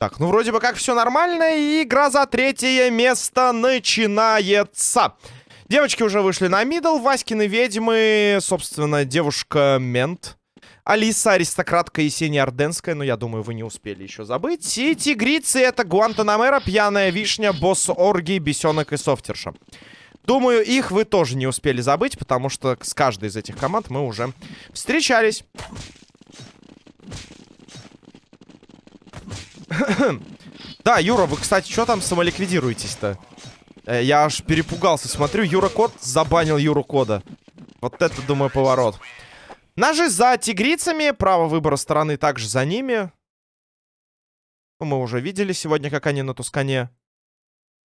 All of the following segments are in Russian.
Так, ну вроде бы как все нормально, и игра за третье место начинается. Девочки уже вышли на мидл, Васькины ведьмы, собственно, девушка-мент. Алиса, аристократка Есения Орденская, но я думаю, вы не успели еще забыть. И тигрицы это Гуантанамера, Пьяная Вишня, Босс Орги, Бесенок и Софтерша. Думаю, их вы тоже не успели забыть, потому что с каждой из этих команд мы уже встречались. Да, Юра, вы, кстати, что там самоликвидируетесь-то? Э, я аж перепугался. Смотрю, Юра Код забанил Юру Кода. Вот это, думаю, поворот. Ножи за тигрицами. Право выбора стороны также за ними. Ну, мы уже видели сегодня, как они на Тускане.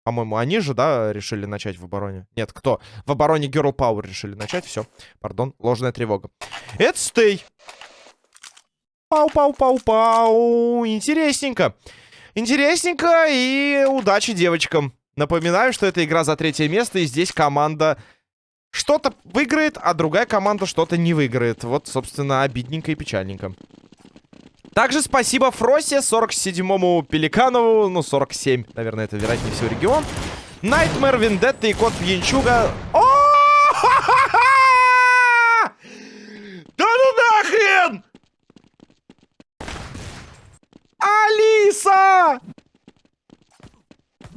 По-моему, они же, да, решили начать в обороне? Нет, кто? В обороне Girl Power решили начать. Все, пардон, ложная тревога. Это стей. Пау-пау-пау-пау. Интересненько. Интересненько и удачи девочкам. Напоминаю, что это игра за третье место, и здесь команда что-то выиграет, а другая команда что-то не выиграет. Вот, собственно, обидненько и печальненько. Также спасибо Фросе, 47-му Пеликанову, ну, 47, наверное, это вероятнее всего регион. Найтмер, Вендетта и Кот Пьянчуга. О! Да ну нахрен! Алиса!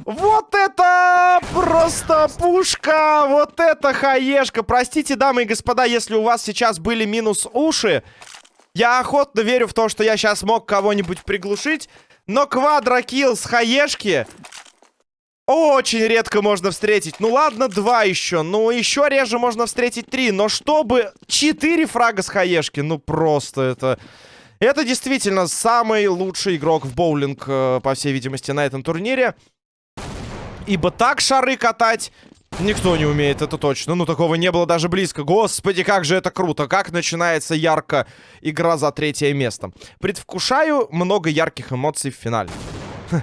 Вот это просто пушка! Вот это хаешка! Простите, дамы и господа, если у вас сейчас были минус уши. Я охотно верю в то, что я сейчас мог кого-нибудь приглушить. Но квадрокилл с хаешки очень редко можно встретить. Ну ладно, два еще. Ну еще реже можно встретить три. Но чтобы четыре фрага с хаешки, ну просто это... Это действительно самый лучший игрок в боулинг, э, по всей видимости, на этом турнире. Ибо так шары катать никто не умеет, это точно. Ну, такого не было даже близко. Господи, как же это круто. Как начинается ярко игра за третье место. Предвкушаю много ярких эмоций в финале.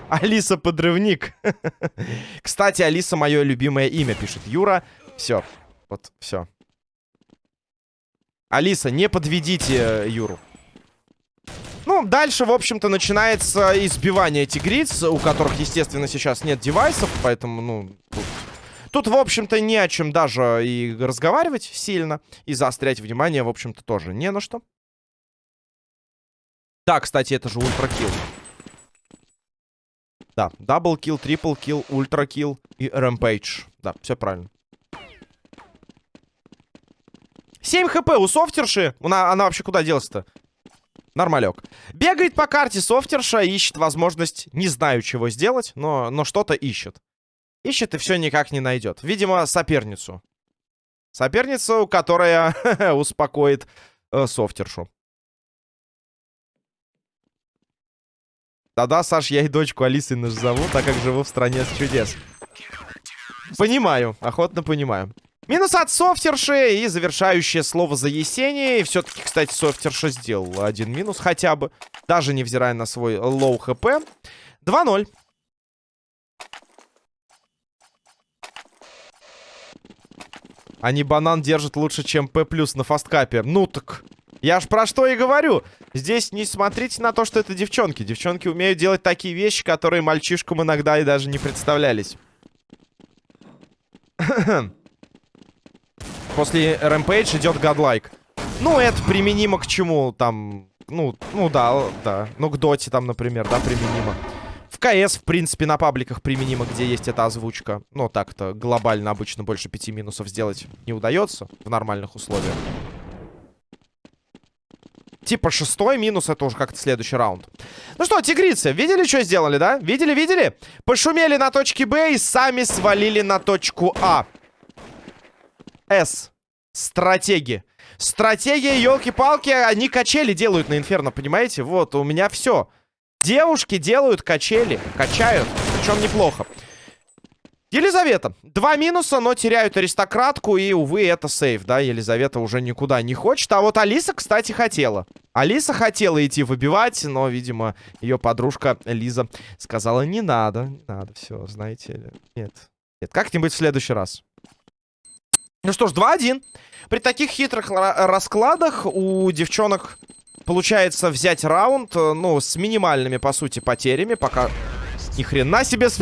Алиса подрывник. Кстати, Алиса мое любимое имя, пишет Юра. Все. Вот, все. Алиса, не подведите э, Юру. Ну, дальше, в общем-то, начинается избивание тигриц, у которых, естественно, сейчас нет девайсов, поэтому, ну... Тут, тут в общем-то, не о чем даже и разговаривать сильно, и заострять внимание, в общем-то, тоже не на что. Да, кстати, это же ultra kill. Да, double kill, triple kill, ultra kill и rampage. Да, все правильно. 7 хп у софтерши. Она, она вообще куда делась-то? Нормалек. Бегает по карте софтерша, ищет возможность, не знаю чего сделать, но, но что-то ищет. Ищет и все никак не найдет. Видимо, соперницу. Соперницу, которая успокоит э, софтершу. Да-да, Саш, я и дочку Алисы назову, так как живу в стране с чудес. Понимаю, охотно понимаю. Минус от софтерши и завершающее слово за Есенией. Все-таки, кстати, софтерша сделал один минус хотя бы. Даже невзирая на свой low HP. 2-0. Они банан держат лучше, чем П+, на fast cup е. Ну так... Я ж про что и говорю. Здесь не смотрите на то, что это девчонки. Девчонки умеют делать такие вещи, которые мальчишкам иногда и даже не представлялись. После Rampage идет Godlike. Ну, это применимо к чему там... Ну, ну да, да. Ну, к доте там, например, да, применимо. В КС, в принципе, на пабликах применимо, где есть эта озвучка. Но так-то глобально обычно больше пяти минусов сделать не удается в нормальных условиях. Типа шестой минус, это уже как-то следующий раунд. Ну что, тигрицы, видели, что сделали, да? Видели, видели? Пошумели на точке Б и сами свалили на точку А. С. Стратеги. Стратегия, елки-палки, они качели делают на Инферно, понимаете? Вот, у меня все. Девушки делают качели, качают, причем неплохо. Елизавета. Два минуса, но теряют аристократку. И, увы, это сейф, да? Елизавета уже никуда не хочет. А вот Алиса, кстати, хотела. Алиса хотела идти выбивать, но, видимо, ее подружка Лиза сказала, не надо, не надо, все, знаете. Нет, нет, как-нибудь в следующий раз. Ну что ж, 2-1. При таких хитрых раскладах у девчонок получается взять раунд, э, ну, с минимальными, по сути, потерями, пока... Ни хрена себе с...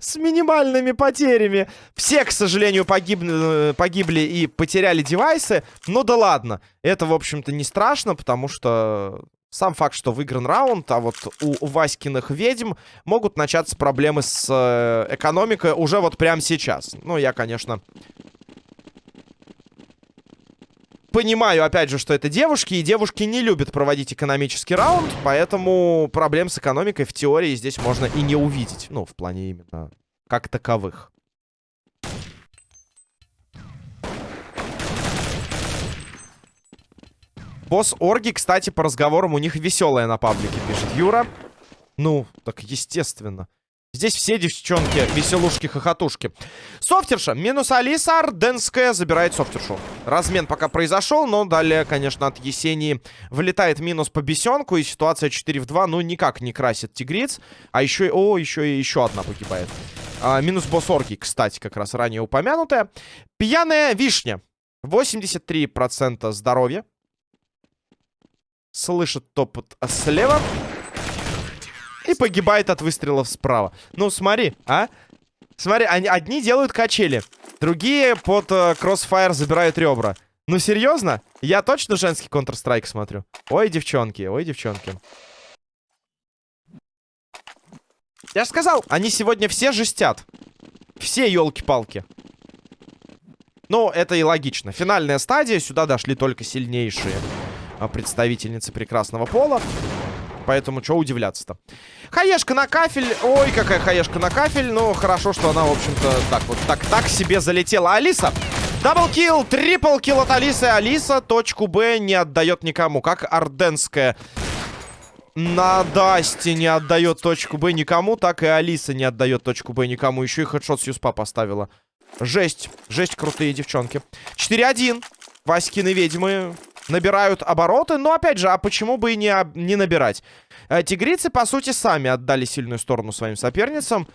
с минимальными потерями. Все, к сожалению, погибли, погибли и потеряли девайсы. Ну да ладно. Это, в общем-то, не страшно, потому что сам факт, что выигран раунд, а вот у Васькиных ведьм могут начаться проблемы с э, экономикой уже вот прямо сейчас. Ну, я, конечно, понимаю, опять же, что это девушки, и девушки не любят проводить экономический раунд, поэтому проблем с экономикой в теории здесь можно и не увидеть. Ну, в плане именно как таковых. Босс Орги, кстати, по разговорам у них веселая на паблике, пишет Юра. Ну, так естественно. Здесь все девчонки веселушки-хохотушки. Софтерша. Минус Алиса. Арденская забирает софтершу. Размен пока произошел, но далее, конечно, от Есении вылетает минус по бесенку. И ситуация 4 в 2, ну, никак не красит тигриц. А еще и... О, еще и еще одна погибает. А, минус босс кстати, как раз ранее упомянутая. Пьяная вишня. 83% здоровья. Слышит топот слева. И погибает от выстрелов справа. Ну, смотри, а? Смотри, они, одни делают качели, другие под э, кроссфайр забирают ребра. Ну, серьезно? Я точно женский Counter-Strike смотрю? Ой, девчонки, ой, девчонки. Я же сказал, они сегодня все жестят. Все, елки-палки. Ну, это и логично. Финальная стадия, сюда дошли только сильнейшие а, представительницы прекрасного пола. Поэтому что удивляться-то? Хаешка на кафель. Ой, какая хаешка на кафель. Ну, хорошо, что она, в общем-то, так вот, так, так себе залетела. Алиса! Даблкил, трипл от Алисы. Алиса точку Б не отдает никому. Как Орденская на Дасте не отдает точку Б никому, так и Алиса не отдает точку Б никому. Еще и хедшот с Юспа поставила. Жесть. Жесть, крутые девчонки. 4-1. Васькины ведьмы набирают обороты. Но, опять же, а почему бы и не, не набирать? Э, тигрицы, по сути, сами отдали сильную сторону своим соперницам.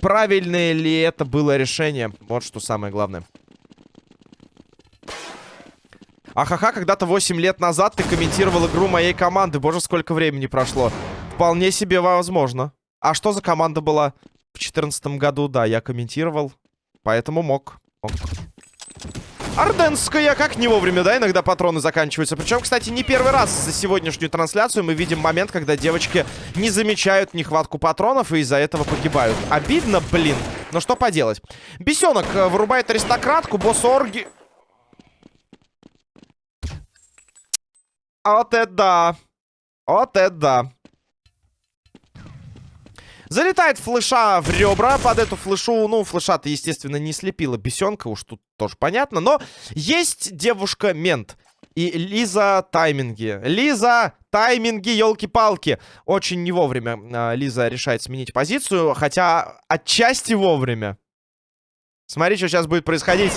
Правильное ли это было решение? Вот что самое главное. Ахаха, когда-то 8 лет назад ты комментировал игру моей команды. Боже, сколько времени прошло. Вполне себе возможно. А что за команда была? В 2014 году, да, я комментировал. Поэтому мог. мог. Орденская, как не вовремя, да, иногда патроны заканчиваются. Причем, кстати, не первый раз за сегодняшнюю трансляцию мы видим момент, когда девочки не замечают нехватку патронов и из-за этого погибают. Обидно, блин. Но что поделать. Бесенок э, вырубает аристократку, босс Орги... Вот это да. Вот это да. Залетает флеша в ребра. Под эту флешу, ну, флеша-то, естественно, не слепила бесенка. Уж тут тоже понятно. Но есть девушка-мент. И Лиза тайминги. Лиза, тайминги, елки-палки. Очень не вовремя э, Лиза решает сменить позицию. Хотя отчасти вовремя. Смотри, что сейчас будет происходить.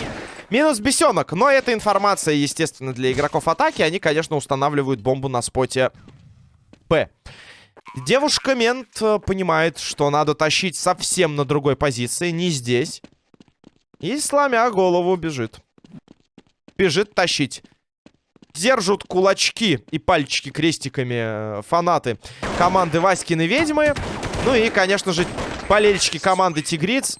Минус бесенок. Но эта информация, естественно, для игроков атаки. Они, конечно, устанавливают бомбу на споте П. Девушка-мент э, понимает, что надо тащить совсем на другой позиции, не здесь. И, сломя голову, бежит. Бежит тащить. Держат кулачки и пальчики крестиками э, фанаты команды Васькины ведьмы. Ну и, конечно же, болельщики команды Тигриц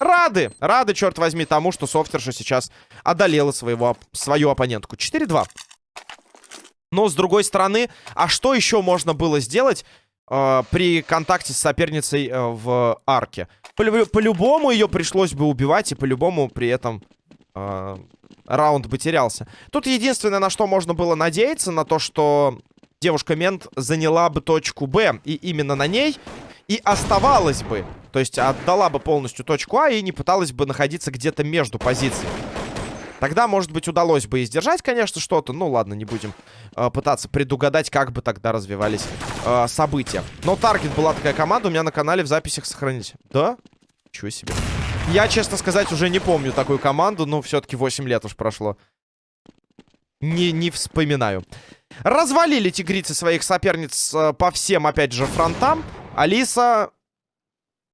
рады. Рады, черт возьми, тому, что Софтерша сейчас одолела своего, свою оппонентку. 4-2. Но, с другой стороны, а что еще можно было сделать э, при контакте с соперницей э, в арке? По-любому по ее пришлось бы убивать, и по-любому при этом э, раунд бы терялся. Тут единственное, на что можно было надеяться, на то, что девушка-мент заняла бы точку Б, и именно на ней и оставалась бы. То есть отдала бы полностью точку А и не пыталась бы находиться где-то между позициями. Тогда, может быть, удалось бы и сдержать, конечно, что-то. Ну, ладно, не будем э, пытаться предугадать, как бы тогда развивались э, события. Но Таргет была такая команда, у меня на канале в записях сохранились. Да? Чего себе. Я, честно сказать, уже не помню такую команду, но все-таки 8 лет уж прошло. Не, не вспоминаю. Развалили тигрицы своих соперниц э, по всем, опять же, фронтам. Алиса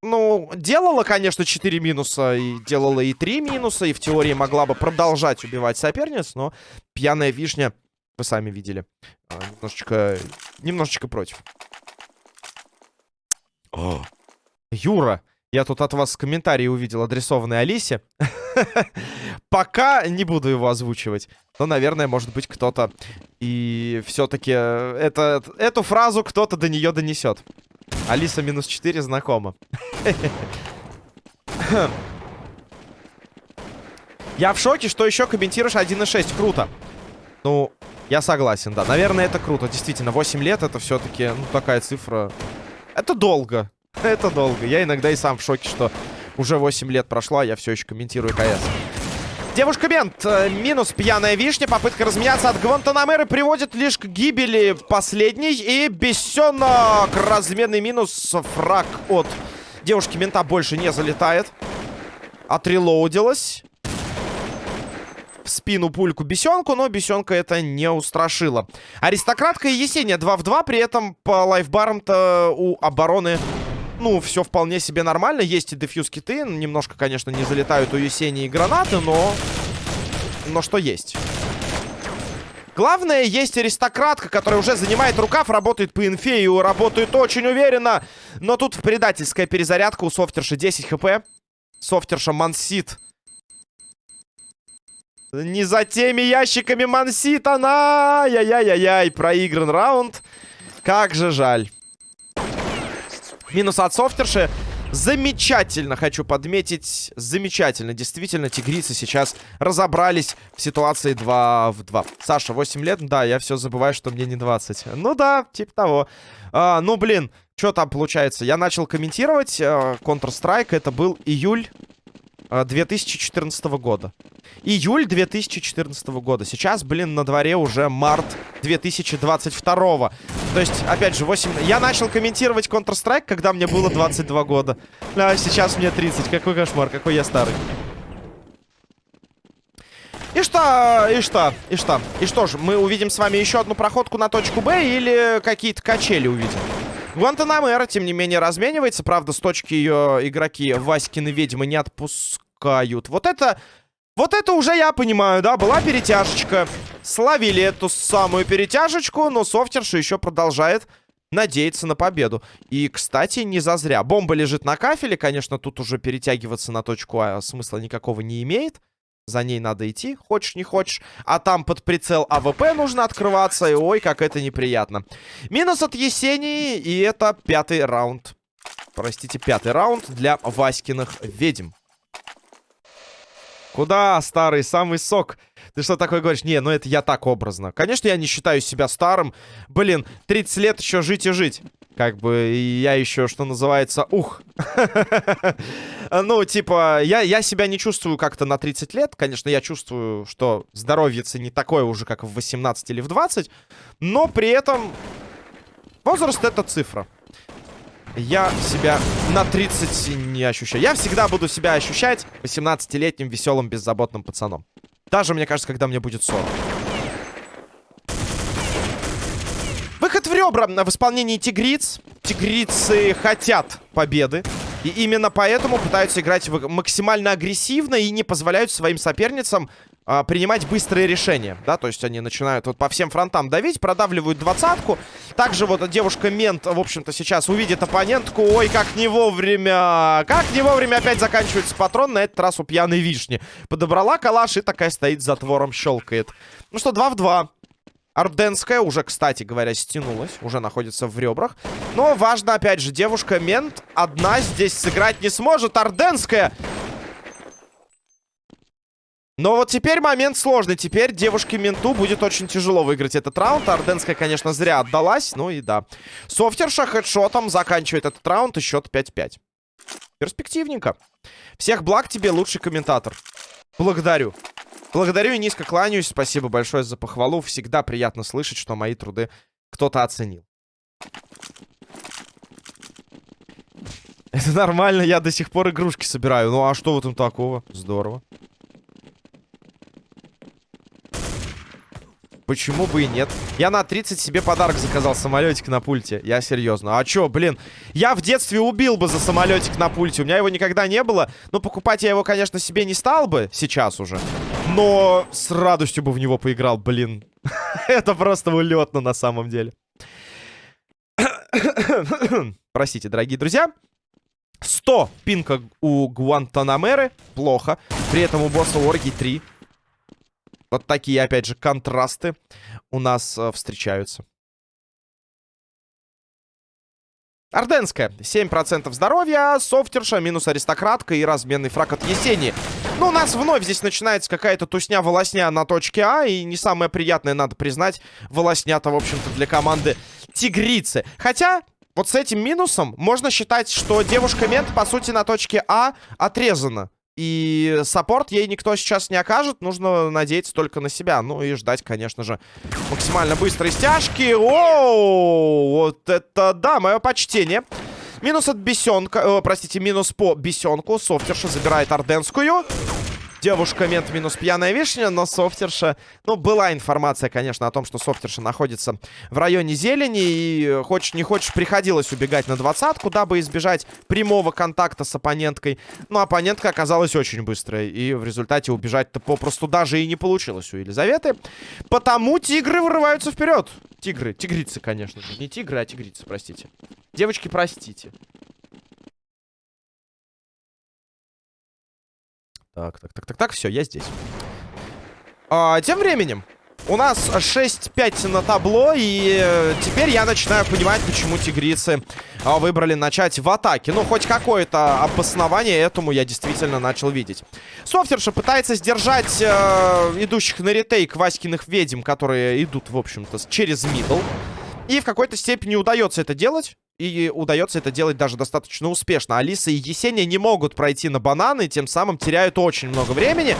ну, делала, конечно, 4 минуса, и делала и 3 минуса, и в теории могла бы продолжать убивать соперниц, но пьяная вишня, вы сами видели, а, немножечко, немножечко против. О, Юра, я тут от вас комментарий увидел, адресованный Алисе. Пока не буду его озвучивать. Но, наверное, может быть, кто-то и все-таки э, эту фразу кто-то до нее донесет. Алиса минус 4 знакома. Я в шоке, что еще комментируешь 1.6. Круто. Ну, я согласен, да. Наверное, это круто. Действительно, 8 лет это все-таки, ну, такая цифра. Это долго. Это долго. Я иногда и сам в шоке, что уже 8 лет прошло, а я все еще комментирую КС. Девушка Мент. Э, минус пьяная вишня. Попытка разменяться от Гвантанамеры приводит лишь к гибели последней. И бесенок. Разменный минус. Фраг от девушки Мента больше не залетает. Отрелоудилась. В спину пульку Бесенку, но Бесенка это не устрашило. Аристократка и Есения 2 в 2. При этом по лайфбарам-то у обороны ну, все вполне себе нормально. Есть и дефьюз киты. Немножко, конечно, не залетают у Есении гранаты, но... Но что есть. Главное, есть аристократка, которая уже занимает рукав, работает по инфе и работает очень уверенно. Но тут предательская перезарядка у софтерши 10 хп. Софтерша мансит. Не за теми ящиками мансит она! Яй-яй-яй-яй, проигран раунд. Как же жаль. Минус от софтерши. Замечательно, хочу подметить. Замечательно. Действительно, тигрицы сейчас разобрались в ситуации 2 в 2. Саша, 8 лет? Да, я все забываю, что мне не 20. Ну да, типа того. А, ну, блин, что там получается? Я начал комментировать uh, Counter-Strike. Это был июль 2014 а, года. Июль 2014 года. Сейчас, блин, на дворе уже март 2022. То есть, опять же, 8... Я начал комментировать Counter-Strike, когда мне было 22 года. А сейчас мне 30. Какой кошмар, какой я старый. И что, и что, и что, и что же, мы увидим с вами еще одну проходку на точку Б или какие-то качели увидим? Гуантанамера, тем не менее, разменивается. Правда, с точки ее игроки Васькины ведьмы не отпускают. Вот это... Вот это уже я понимаю, да, была перетяжечка. Словили эту самую перетяжечку, но софтерша еще продолжает надеяться на победу. И, кстати, не зазря. Бомба лежит на кафеле, конечно, тут уже перетягиваться на точку А смысла никакого не имеет. За ней надо идти, хочешь не хочешь. А там под прицел АВП нужно открываться. И ой, как это неприятно. Минус от Есении. И это пятый раунд. Простите, пятый раунд для Васькиных ведьм. Куда, старый, самый сок? Ты что такое говоришь? Не, ну это я так образно. Конечно, я не считаю себя старым. Блин, 30 лет еще жить и жить. Как бы я еще, что называется, ух. Ну, типа, я, я себя не чувствую как-то на 30 лет. Конечно, я чувствую, что здоровье не такое уже, как в 18 или в 20. Но при этом возраст — это цифра. Я себя на 30 не ощущаю. Я всегда буду себя ощущать 18-летним веселым беззаботным пацаном. Даже, мне кажется, когда мне будет 40. Выход в ребра в исполнении тигриц. Тигрицы хотят победы. И именно поэтому пытаются играть максимально агрессивно и не позволяют своим соперницам а, принимать быстрые решения, да, то есть они начинают вот по всем фронтам давить, продавливают двадцатку. Также вот девушка-мент, в общем-то, сейчас увидит оппонентку. Ой, как не вовремя, как не вовремя опять заканчивается патрон, на этот раз у пьяной вишни. Подобрала калаш и такая стоит затвором, щелкает. Ну что, 2 в 2. Арденская уже, кстати говоря, стянулась. Уже находится в ребрах. Но важно, опять же, девушка-мент одна здесь сыграть не сможет. Арденская... Но вот теперь момент сложный. Теперь девушке-менту будет очень тяжело выиграть этот раунд. Арденская, конечно, зря отдалась. Ну и да. Софтерша хедшотом заканчивает этот раунд и счет 5-5. Перспективненько. Всех благ тебе, лучший комментатор. Благодарю. Благодарю и низко кланяюсь. Спасибо большое за похвалу. Всегда приятно слышать, что мои труды кто-то оценил. Это нормально, я до сих пор игрушки собираю. Ну а что в этом такого? Здорово. Почему бы и нет? Я на 30 себе подарок заказал, самолетик на пульте. Я серьезно. А чё, блин? Я в детстве убил бы за самолетик на пульте. У меня его никогда не было. Но покупать я его, конечно, себе не стал бы сейчас уже. Но с радостью бы в него поиграл, блин. Это просто улетно на самом деле. Простите, дорогие друзья. 100 пинка у Гуантанамеры. Плохо. При этом у босса Орги 3. Вот такие, опять же, контрасты у нас э, встречаются. Орденская. 7% здоровья, софтерша, минус аристократка и разменный фраг от Есени. Ну, у нас вновь здесь начинается какая-то тусня-волосня на точке А. И не самое приятное, надо признать, волосня-то, в общем-то, для команды Тигрицы. Хотя, вот с этим минусом можно считать, что девушка-мент, по сути, на точке А отрезана. И саппорт ей никто сейчас не окажет. Нужно надеяться только на себя. Ну и ждать, конечно же, максимально быстрой стяжки. Оу, вот это да, мое почтение. Минус от бесенка, э, простите, минус по бесенку. Софтерша забирает орденскую. Девушка мент минус пьяная вишня, но софтерша... Ну, была информация, конечно, о том, что софтерша находится в районе зелени. И хочешь не хочешь, приходилось убегать на двадцатку, дабы избежать прямого контакта с оппоненткой. Но оппонентка оказалась очень быстрой. И в результате убежать-то попросту даже и не получилось у Елизаветы. Потому тигры вырываются вперед. Тигры, тигрицы, конечно же. Не тигры, а тигрицы, простите. Девочки, простите. Так, так, так, так, так, все, я здесь. А, тем временем, у нас 6-5 на табло, и э, теперь я начинаю понимать, почему тигрицы э, выбрали начать в атаке. Ну, хоть какое-то обоснование этому я действительно начал видеть. Софтерша пытается сдержать э, идущих на ретейк Васькиных ведьм, которые идут, в общем-то, через мидл. И в какой-то степени удается это делать. И удается это делать даже достаточно успешно. Алиса и Есения не могут пройти на бананы, тем самым теряют очень много времени.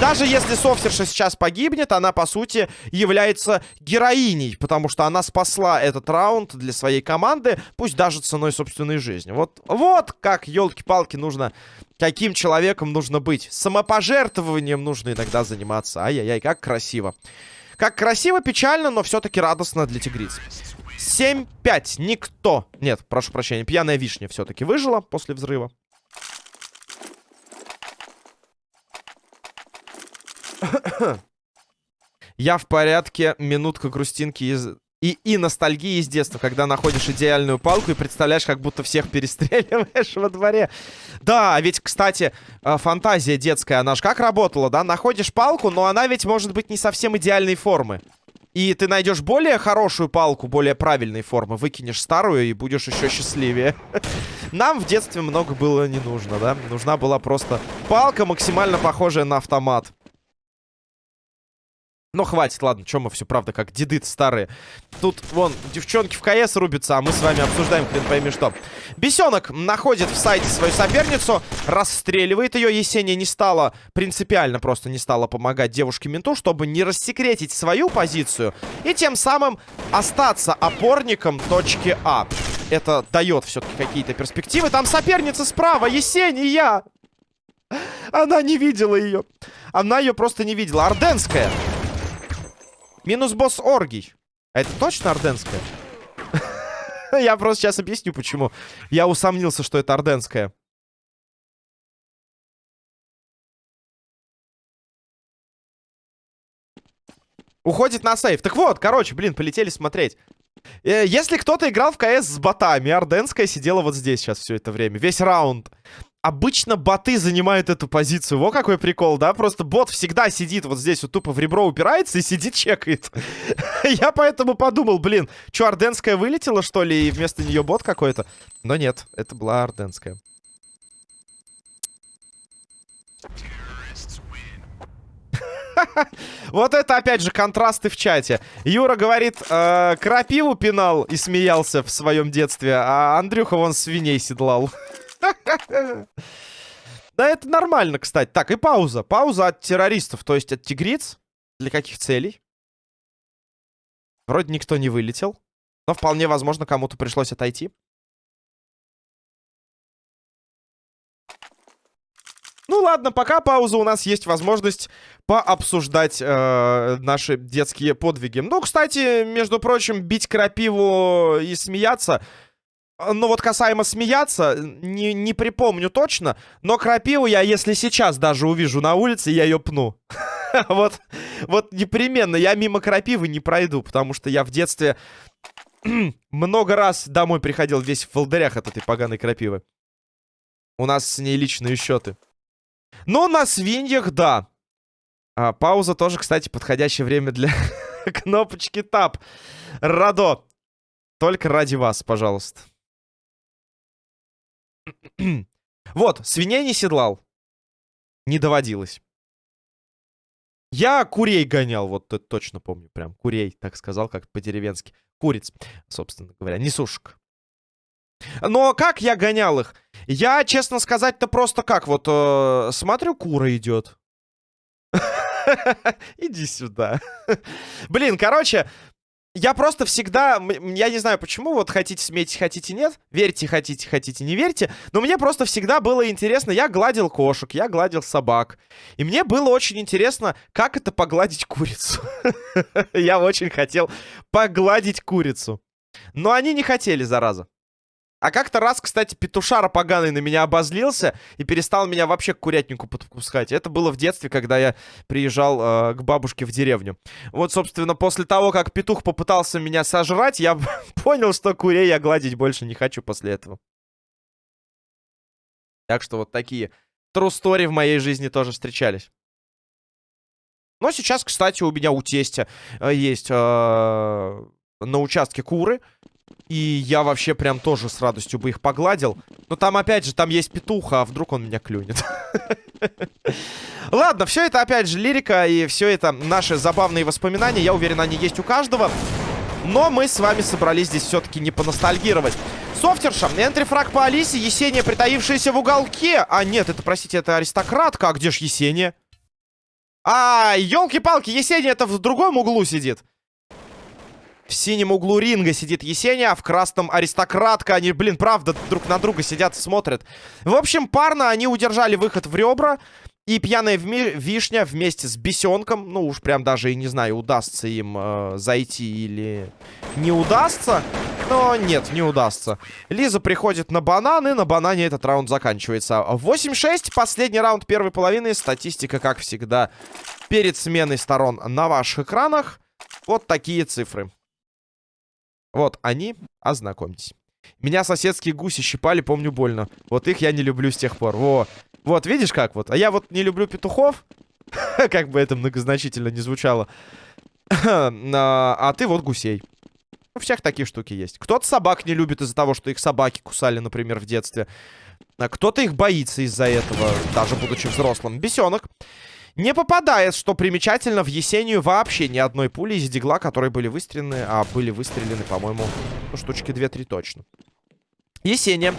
Даже если Софтерша сейчас погибнет, она, по сути, является героиней, потому что она спасла этот раунд для своей команды, пусть даже ценой собственной жизни. Вот, вот как, елки-палки, нужно... Каким человеком нужно быть? Самопожертвованием нужно иногда заниматься. Ай-яй-яй, как красиво. Как красиво, печально, но все-таки радостно для тигриц. 7-5. Никто. Нет, прошу прощения. Пьяная вишня все-таки выжила после взрыва. Я в порядке. Минутка грустинки из... И, и ностальгии из детства, когда находишь идеальную палку и представляешь, как будто всех перестреливаешь во дворе. Да, ведь, кстати, э, фантазия детская, она же как работала, да? Находишь палку, но она ведь может быть не совсем идеальной формы. И ты найдешь более хорошую палку, более правильной формы, выкинешь старую и будешь еще счастливее. Нам в детстве много было не нужно, да? Нужна была просто палка, максимально похожая на автомат. Но хватит, ладно, чем мы все, правда, как деды старые. Тут, вон, девчонки в КС рубятся, а мы с вами обсуждаем, хрен пойми что. Бесенок находит в сайте свою соперницу, расстреливает ее. Есения не стала, принципиально просто не стала помогать девушке-менту, чтобы не рассекретить свою позицию. И тем самым остаться опорником точки А. Это дает все-таки какие-то перспективы. Там соперница справа, Есения! Она не видела ее. Она ее просто не видела. Орденская. Минус босс Оргий. А это точно Орденская? Я просто сейчас объясню, почему. Я усомнился, что это Орденская. Уходит на сейф. Так вот, короче, блин, полетели смотреть. Э, если кто-то играл в КС с ботами, Орденская сидела вот здесь сейчас все это время. Весь раунд обычно боты занимают эту позицию. Во какой прикол, да? Просто бот всегда сидит вот здесь, вот тупо в ребро упирается и сидит, чекает. Я поэтому подумал, блин, что, Орденская вылетела, что ли, и вместо нее бот какой-то? Но нет, это была Орденская. Вот это, опять же, контрасты в чате. Юра говорит, э, крапиву пинал и смеялся в своем детстве, а Андрюха вон свиней седлал. Да, это нормально, кстати. Так, и пауза. Пауза от террористов, то есть от тигриц. Для каких целей? Вроде никто не вылетел. Но вполне возможно, кому-то пришлось отойти. Ну ладно, пока пауза, у нас есть возможность пообсуждать э, наши детские подвиги. Ну, кстати, между прочим, бить крапиву и смеяться... Ну вот касаемо смеяться, не, не припомню точно, но крапиву я, если сейчас даже увижу на улице, я ее пну. Вот, вот непременно я мимо крапивы не пройду, потому что я в детстве много раз домой приходил весь в волдырях от этой поганой крапивы. У нас с ней личные счеты. Но на свиньях, да. А, пауза тоже, кстати, подходящее время для кнопочки тап. Радо. Только ради вас, пожалуйста. вот, свиней не седлал. Не доводилось. Я курей гонял, вот это точно помню. Прям курей, так сказал, как по-деревенски. Куриц, собственно говоря, не сушек. Но как я гонял их? Я, честно сказать-то, просто как вот э, смотрю, кура идет. Иди сюда. Блин, короче, я просто всегда, я не знаю почему, вот хотите смейте, хотите нет, верьте, хотите, хотите, не верьте, но мне просто всегда было интересно, я гладил кошек, я гладил собак, и мне было очень интересно, как это погладить курицу. Я очень хотел погладить курицу, но они не хотели, зараза. А как-то раз, кстати, петушара поганый на меня обозлился и перестал меня вообще к курятнику подпускать. Это было в детстве, когда я приезжал э, к бабушке в деревню. Вот, собственно, после того, как петух попытался меня сожрать, я понял, что курей я гладить больше не хочу после этого. Так что вот такие story в моей жизни тоже встречались. Но сейчас, кстати, у меня у тестя э, есть э, на участке куры. И я вообще прям тоже с радостью бы их погладил. Но там, опять же, там есть петуха, а вдруг он меня клюнет. Ладно, все это, опять же, лирика, и все это наши забавные воспоминания. Я уверен, они есть у каждого. Но мы с вами собрались здесь все-таки не поностальгировать. Софтерша, энтрифраг по Алисе, Есения, притаившаяся в уголке. А, нет, это, простите, это аристократка. А где ж Есения? А, елки-палки, Есения это в другом углу сидит. В синем углу ринга сидит Есения, а в красном аристократка. Они, блин, правда, друг на друга сидят, смотрят. В общем, парно они удержали выход в ребра. И пьяная вишня вместе с бесенком, ну уж прям даже и не знаю, удастся им э, зайти или не удастся. Но нет, не удастся. Лиза приходит на банан, и на банане этот раунд заканчивается. 8-6, последний раунд первой половины. Статистика, как всегда, перед сменой сторон на ваших экранах. Вот такие цифры. Вот они, ознакомьтесь. Меня соседские гуси щипали, помню, больно. Вот их я не люблю с тех пор. Во. Вот, видишь как вот? А я вот не люблю петухов. Как бы это многозначительно не звучало. А ты вот гусей. У всех такие штуки есть. Кто-то собак не любит из-за того, что их собаки кусали, например, в детстве. А кто-то их боится из-за этого, даже будучи взрослым. Бесенок. Не попадает, что примечательно, в Есению вообще ни одной пули из дигла, которые были выстрелены, а были выстрелены, по-моему, ну, штучки 2-3 точно. Есения.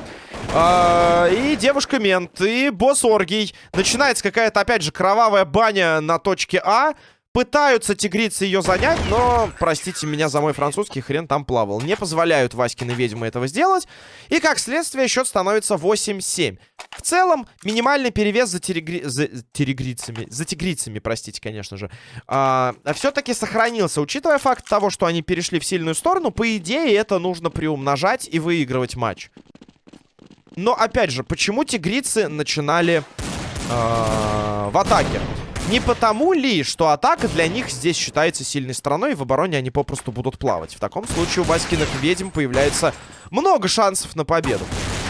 А, и девушка-мент, и босс Оргий. Начинается какая-то, опять же, кровавая баня на точке А. Пытаются тигрицы ее занять, но, простите меня за мой французский, хрен там плавал. Не позволяют Васькины ведьмы этого сделать. И, как следствие, счет становится 8-7. В целом, минимальный перевес за, терегри... за... терегрицами, за тигрицами, простите, конечно же, а, все-таки сохранился. Учитывая факт того, что они перешли в сильную сторону, по идее, это нужно приумножать и выигрывать матч. Но, опять же, почему тигрицы начинали э, в атаке? Не потому ли, что атака для них здесь считается сильной стороной, и в обороне они попросту будут плавать. В таком случае у Васькиных ведьм появляется много шансов на победу.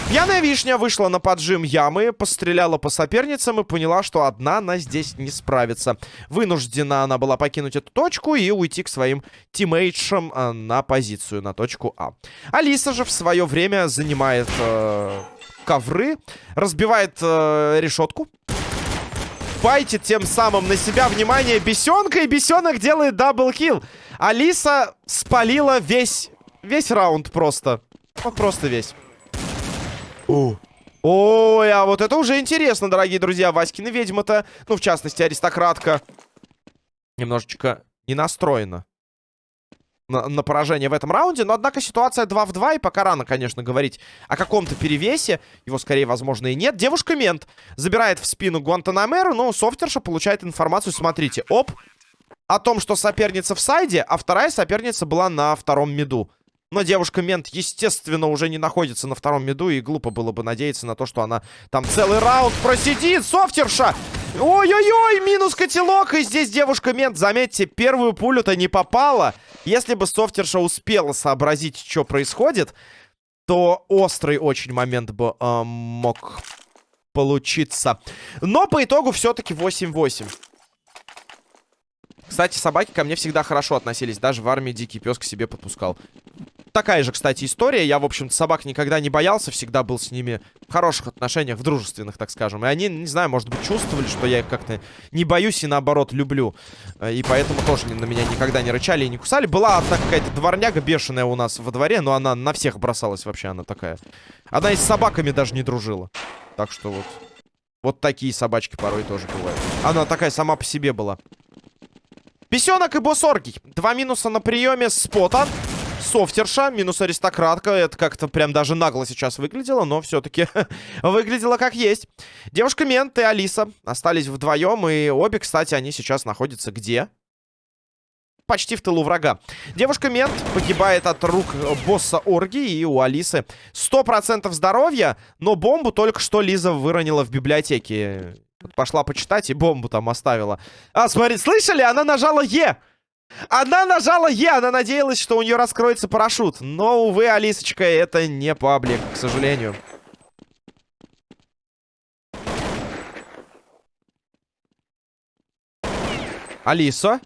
Пьяная вишня вышла на поджим ямы, постреляла по соперницам и поняла, что одна она здесь не справится. Вынуждена она была покинуть эту точку и уйти к своим тиммейтшам э, на позицию, на точку А. Алиса же в свое время занимает э, ковры, разбивает э, решетку bait ит тем самым на себя внимание бесенка, и бесенок делает double kill. Алиса спалила весь, весь раунд просто. Вот просто весь. О. Ой, а вот это уже интересно, дорогие друзья. Васькина ведьма-то, ну, в частности, аристократка, немножечко не настроена. На, на поражение в этом раунде. Но, однако, ситуация 2 в 2, и пока рано, конечно, говорить о каком-то перевесе. Его, скорее, возможно, и нет. Девушка-мент забирает в спину Гуантанамеру, но софтерша получает информацию, смотрите, оп, о том, что соперница в сайде, а вторая соперница была на втором миду. Но девушка-мент, естественно, уже не находится на втором миду, и глупо было бы надеяться на то, что она там целый раунд просидит. Софтерша! Ой-ой-ой, минус котелок, и здесь девушка-мент, заметьте, первую пулю-то не попала. Если бы софтерша успела сообразить, что происходит, то острый очень момент бы э, мог получиться. Но по итогу все-таки 8-8. Кстати, собаки ко мне всегда хорошо относились. Даже в армии дикий пес к себе подпускал. Такая же, кстати, история. Я, в общем-то, собак никогда не боялся. Всегда был с ними в хороших отношениях, в дружественных, так скажем. И они, не знаю, может быть, чувствовали, что я их как-то не боюсь и, наоборот, люблю. Э, и поэтому тоже на меня никогда не рычали и не кусали. Была одна какая-то дворняга бешеная у нас во дворе, но она на всех бросалась вообще, она такая. Она и с собаками даже не дружила. Так что вот... Вот такие собачки порой тоже бывают. Она такая сама по себе была. Песенок и босс оргий. Два минуса на приеме спота. Софтерша, минус аристократка. Это как-то прям даже нагло сейчас выглядело, но все-таки выглядело как есть. Девушка Мент и Алиса остались вдвоем, и обе, кстати, они сейчас находятся где? почти в тылу врага. Девушка-мент погибает от рук босса Орги, и у Алисы 100% здоровья, но бомбу только что Лиза выронила в библиотеке. Пошла почитать и бомбу там оставила. А, смотри, слышали? Она нажала Е. Она нажала Е. Она надеялась, что у нее раскроется парашют. Но, увы, Алисочка, это не паблик, к сожалению. Алиса.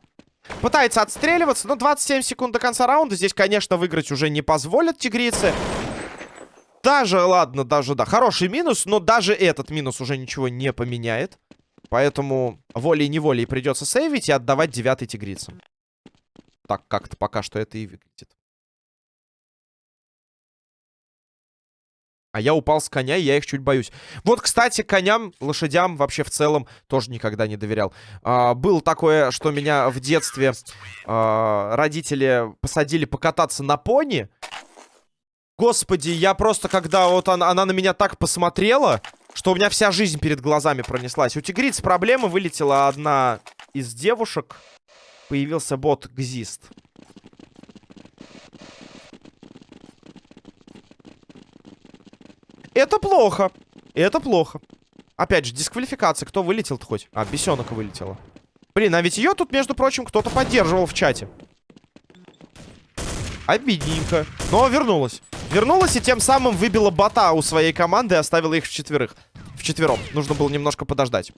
Пытается отстреливаться, но 27 секунд до конца раунда. Здесь, конечно, выиграть уже не позволят тигрицы. Даже, ладно, даже, да, хороший минус, но даже этот минус уже ничего не поменяет. Поэтому волей-неволей придется сейвить и отдавать девятый тигрицам. Так как-то пока что это и выглядит. А я упал с коня, и я их чуть боюсь. Вот, кстати, коням, лошадям вообще в целом тоже никогда не доверял. А, было такое, что меня в детстве а, родители посадили покататься на пони. Господи, я просто, когда вот она, она на меня так посмотрела, что у меня вся жизнь перед глазами пронеслась. У тигриц проблемы, вылетела одна из девушек. Появился бот Гзист. Это плохо. Это плохо. Опять же, дисквалификация. Кто вылетел-то хоть? А, бесенок вылетела. Блин, а ведь ее тут, между прочим, кто-то поддерживал в чате. Обидненько. Но вернулась. Вернулась и тем самым выбила бота у своей команды и оставила их в четверых. В четвером. Нужно было немножко подождать.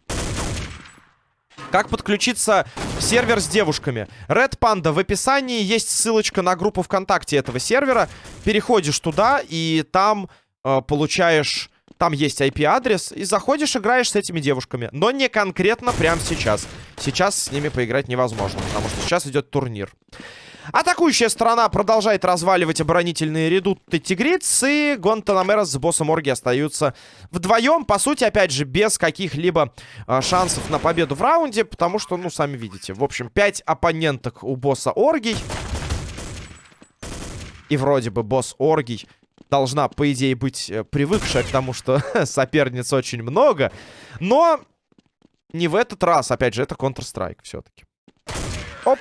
Как подключиться сервер с девушками? Red Panda в описании есть ссылочка на группу ВКонтакте этого сервера. Переходишь туда и там э, получаешь... Там есть IP-адрес, и заходишь, играешь с этими девушками. Но не конкретно прямо сейчас. Сейчас с ними поиграть невозможно, потому что сейчас идет турнир. Атакующая сторона продолжает разваливать оборонительные редуты тигриц. И Гонтанамера с боссом Орги остаются вдвоем. По сути, опять же, без каких-либо э, шансов на победу в раунде. Потому что, ну, сами видите. В общем, 5 оппоненток у босса Оргий. И вроде бы босс Оргий должна, по идее, быть э, привыкшая к тому, что соперниц очень много. Но не в этот раз. Опять же, это Counter-Strike все-таки. Оп.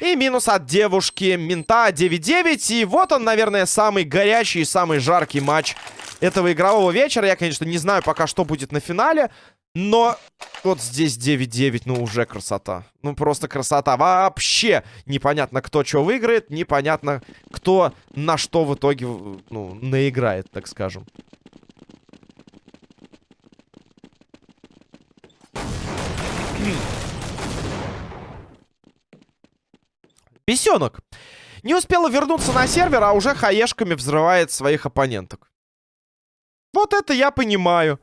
И минус от девушки Мента 9-9. И вот он, наверное, самый горячий, самый жаркий матч этого игрового вечера. Я, конечно, не знаю пока, что будет на финале. Но вот здесь 9-9, ну уже красота. Ну просто красота. Вообще непонятно, кто что выиграет. Непонятно, кто на что в итоге ну, наиграет, так скажем. Бесенок. Не успела вернуться на сервер, а уже хаешками взрывает своих оппоненток. Вот это я понимаю.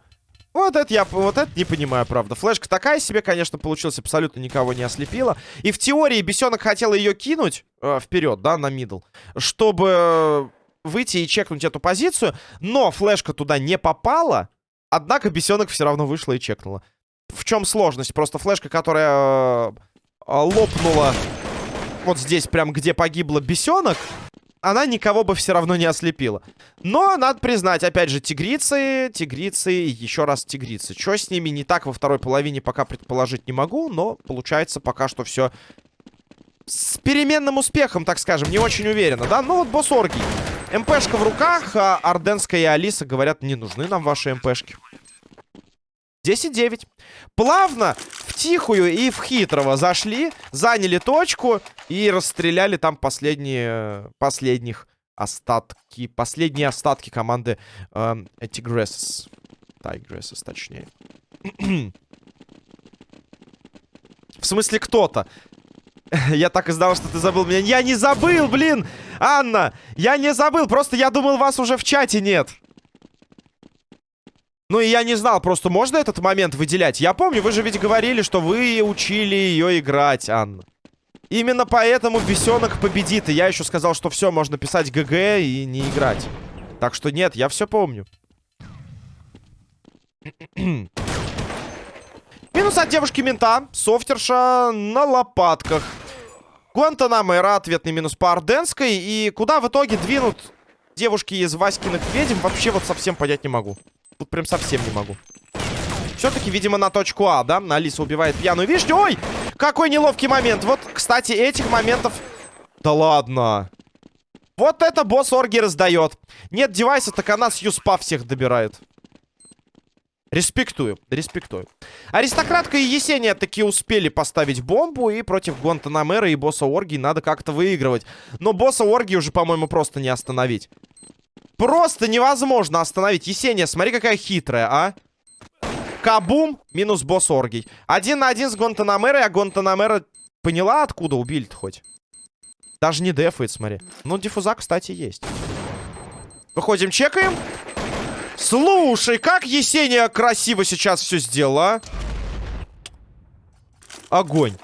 Вот это я вот это не понимаю, правда. Флешка такая себе, конечно, получилась, абсолютно никого не ослепила. И в теории бесенок хотел ее кинуть э, вперед, да, на мидл, чтобы выйти и чекнуть эту позицию. Но флешка туда не попала. Однако бесенок все равно вышла и чекнула. В чем сложность? Просто флешка, которая э, лопнула вот здесь прям, где погибла бесенок, она никого бы все равно не ослепила. Но, надо признать, опять же, тигрицы, тигрицы, еще раз тигрицы. Что с ними не так во второй половине, пока предположить не могу, но получается пока что все с переменным успехом, так скажем, не очень уверенно, да? Ну вот босс Оргий. МПшка в руках, а Орденская и Алиса говорят, не нужны нам ваши МПшки. 10-9. Плавно, в тихую и в хитрого зашли, заняли точку и расстреляли там последние, последних остатки, последние остатки команды э, Tigresses. Tigresses, точнее. в смысле, кто-то. я так и знал, что ты забыл меня. Я не забыл, блин! Анна, я не забыл, просто я думал, вас уже в чате нет. Ну и я не знал, просто можно этот момент выделять? Я помню, вы же ведь говорили, что вы учили ее играть, Анна. Именно поэтому бесенок победит. И я еще сказал, что все, можно писать ГГ и не играть. Так что нет, я все помню. Минус от девушки-мента. Софтерша на лопатках. Гуантанамера, ответный минус по Орденской. И куда в итоге двинут девушки из Васькиных ведьм, вообще вот совсем понять не могу. Тут прям совсем не могу. Все-таки, видимо, на точку А, да? Алиса убивает пьяную вишню. Ой! Какой неловкий момент. Вот, кстати, этих моментов... Да ладно. Вот это босс Орги раздает. Нет девайса, так она с Юспа всех добирает. Респектую, респектую. Аристократка и Есения таки успели поставить бомбу. И против Гуантанамера и босса Орги надо как-то выигрывать. Но босса Орги уже, по-моему, просто не остановить. Просто невозможно остановить. Есения, смотри, какая хитрая, а. Кабум минус босс Оргий. Один на один с Гонтанамерой, а Гонтанамера поняла, откуда убили-то хоть? Даже не дефает, смотри. Ну, диффуза, кстати, есть. Выходим, чекаем. Слушай, как Есения красиво сейчас все сделала, а? Огонь.